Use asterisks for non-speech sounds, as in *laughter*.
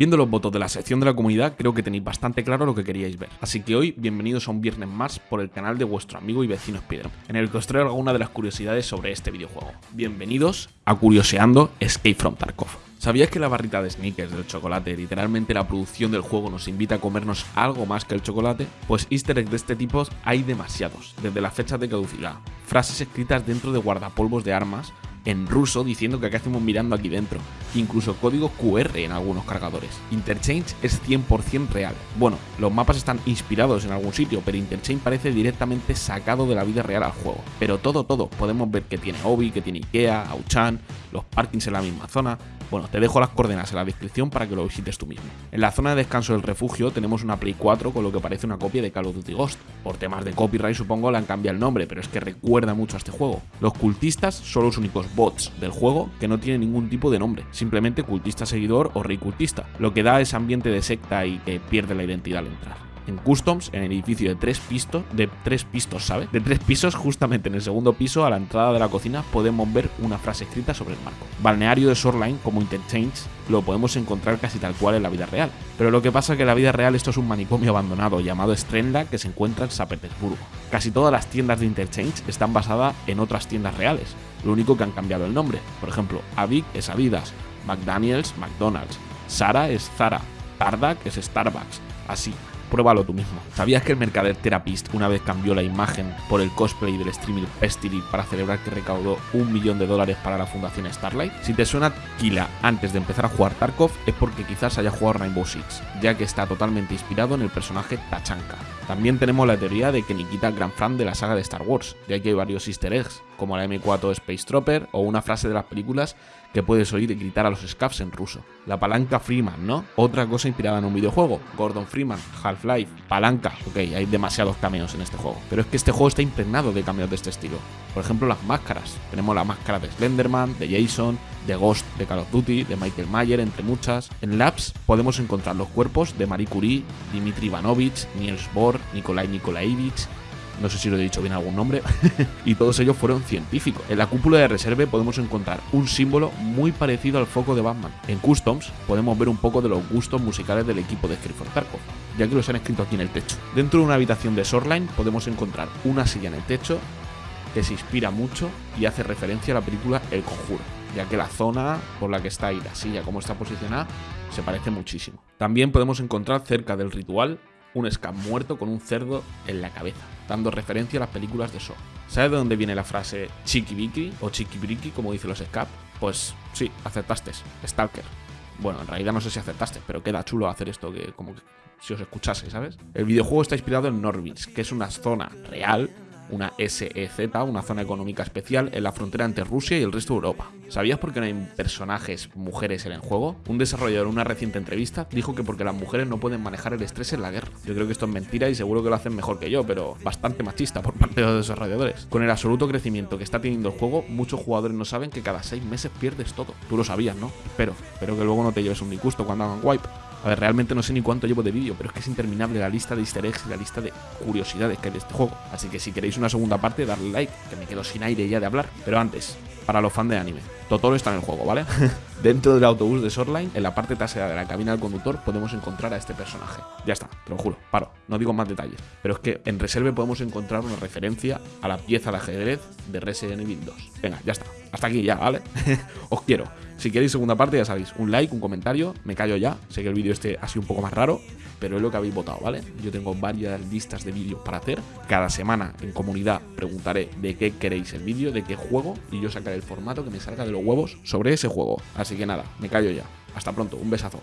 Viendo los votos de la sección de la comunidad, creo que tenéis bastante claro lo que queríais ver. Así que hoy, bienvenidos a un viernes más por el canal de vuestro amigo y vecino Spider, en el que os traigo alguna de las curiosidades sobre este videojuego. Bienvenidos a Curioseando Escape from Tarkov. ¿Sabías que la barrita de sneakers del chocolate, literalmente la producción del juego nos invita a comernos algo más que el chocolate? Pues easter eggs de este tipo hay demasiados, desde las fechas de caducidad, frases escritas dentro de guardapolvos de armas, en ruso diciendo que acá hacemos mirando aquí dentro, incluso código QR en algunos cargadores. Interchange es 100% real. Bueno, los mapas están inspirados en algún sitio, pero Interchange parece directamente sacado de la vida real al juego. Pero todo, todo, podemos ver que tiene Obi, que tiene Ikea, Auchan, los parkings en la misma zona, bueno, te dejo las coordenadas en la descripción para que lo visites tú mismo. En la zona de descanso del refugio tenemos una Play 4 con lo que parece una copia de Call of Duty Ghost. Por temas de copyright supongo le han cambiado el nombre, pero es que recuerda mucho a este juego. Los cultistas son los únicos bots del juego que no tienen ningún tipo de nombre, simplemente cultista seguidor o rey cultista, lo que da ese ambiente de secta y que pierde la identidad al entrar en Customs, en el edificio de tres pistos, de tres pistos, ¿sabes? De tres pisos, justamente en el segundo piso, a la entrada de la cocina, podemos ver una frase escrita sobre el marco. Balneario de Shoreline, como Interchange, lo podemos encontrar casi tal cual en la vida real. Pero lo que pasa es que en la vida real esto es un manicomio abandonado llamado Strenla que se encuentra en San Petersburgo. Casi todas las tiendas de Interchange están basadas en otras tiendas reales, lo único que han cambiado el nombre. Por ejemplo, Avic es Adidas, McDaniels, McDonald's, Sara es Zara, Tardak es Starbucks, así pruébalo tú mismo. ¿Sabías que el mercader Therapist una vez cambió la imagen por el cosplay del streamer Pestily para celebrar que recaudó un millón de dólares para la fundación Starlight? Si te suena Kila antes de empezar a jugar Tarkov es porque quizás haya jugado Rainbow Six, ya que está totalmente inspirado en el personaje Tachanka. También tenemos la teoría de que Nikita es gran fan de la saga de Star Wars, ya que hay varios easter eggs, como la M4 Space Trooper o una frase de las películas que puedes oír y gritar a los scavs en ruso. La palanca Freeman, ¿no? Otra cosa inspirada en un videojuego. Gordon Freeman, Half-Life, palanca. Ok, hay demasiados cameos en este juego. Pero es que este juego está impregnado de cameos de este estilo. Por ejemplo, las máscaras. Tenemos la máscara de Slenderman, de Jason, de Ghost de Call of Duty, de Michael Mayer, entre muchas. En Labs podemos encontrar los cuerpos de Marie Curie, Dmitry Ivanovich, Niels Bohr, Nikolai Nikolaevich, no sé si lo he dicho bien algún nombre, *laughs* y todos ellos fueron científicos. En la cúpula de reserve podemos encontrar un símbolo muy parecido al foco de Batman. En Customs podemos ver un poco de los gustos musicales del equipo de Script for Tarkov, ya que los han escrito aquí en el techo. Dentro de una habitación de Shoreline podemos encontrar una silla en el techo que se inspira mucho y hace referencia a la película El Conjuro, ya que la zona por la que está ahí la silla, como está posicionada, se parece muchísimo. También podemos encontrar cerca del ritual un scam muerto con un cerdo en la cabeza, dando referencia a las películas de Saw. ¿Sabes de dónde viene la frase chiquibiki o chiquibriki, como dicen los scap? Pues sí, aceptaste, Stalker. Bueno, en realidad no sé si aceptaste, pero queda chulo hacer esto que como que si os escuchase, ¿sabes? El videojuego está inspirado en Norwich, que es una zona real una SEZ, una zona económica especial, en la frontera entre Rusia y el resto de Europa. ¿Sabías por qué no hay personajes mujeres en el juego? Un desarrollador en una reciente entrevista dijo que porque las mujeres no pueden manejar el estrés en la guerra. Yo creo que esto es mentira y seguro que lo hacen mejor que yo, pero bastante machista por parte de los desarrolladores. Con el absoluto crecimiento que está teniendo el juego, muchos jugadores no saben que cada 6 meses pierdes todo. Tú lo sabías, ¿no? Espero, espero que luego no te lleves un disgusto cuando hagan wipe. A ver, realmente no sé ni cuánto llevo de vídeo, pero es que es interminable la lista de easter eggs y la lista de curiosidades que hay de este juego. Así que si queréis una segunda parte, darle like, que me quedo sin aire ya de hablar. Pero antes, para los fans de anime, Totoro está en el juego, ¿vale? *laughs* Dentro del autobús de Shoreline, en la parte trasera de la cabina del conductor, podemos encontrar a este personaje. Ya está, te lo juro, paro, no digo más detalles. Pero es que en Reserve podemos encontrar una referencia a la pieza de ajedrez de Resident Evil 2. Venga, ya está, hasta aquí ya, ¿vale? *laughs* Os quiero. Si queréis segunda parte, ya sabéis, un like, un comentario, me callo ya. Sé que el vídeo este ha sido un poco más raro, pero es lo que habéis votado, ¿vale? Yo tengo varias listas de vídeos para hacer. Cada semana en comunidad preguntaré de qué queréis el vídeo, de qué juego, y yo sacaré el formato que me salga de los huevos sobre ese juego. Así que nada, me callo ya. Hasta pronto, un besazo.